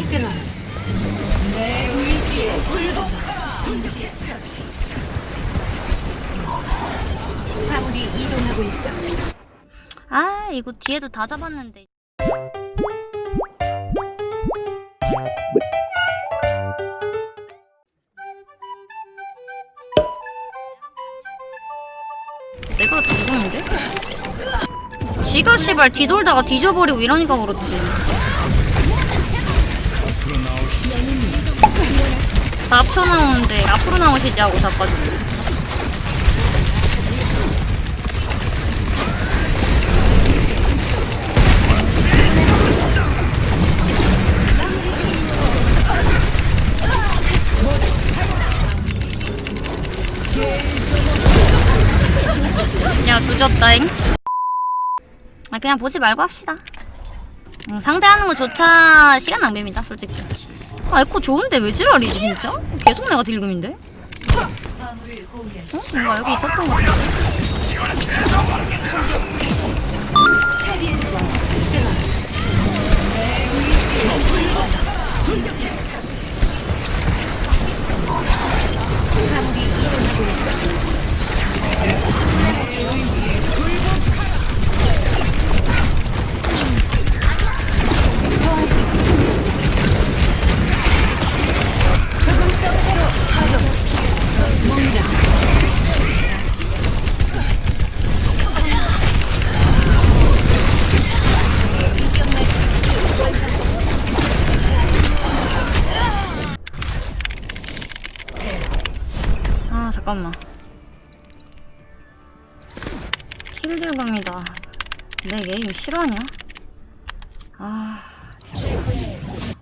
시들어. 내 의지에 굴복하라. 처치. 아무리 이동하고 있어. 아 이거 뒤에도 다 잡았는데. 내가 누구인데? 지가 씨발 뒤돌다가 뒤져버리고 이러니까 그렇지. 앞쳐 나오는데 앞으로 나오시지 하고 자빠지고 야 조졌다잉. 아 그냥 보지 말고 합시다 음, 상대하는 거조차 시간 낭비입니다 솔직히 아 에코 좋은데 왜 지랄이지 진짜? 계속 내가 딜금인데? 어? 뭔가 여기 있었던 것 같은데 아, 잠깐만 힐들금이다 내 게임 실화냐? 아...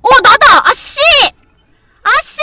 어! 나다! 아씨! 아씨!